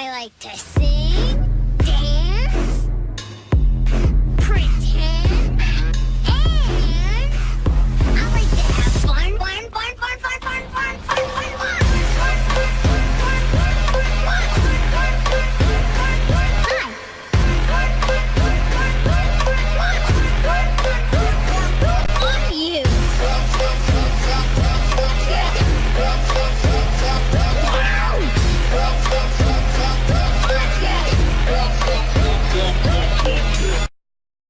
I like to sing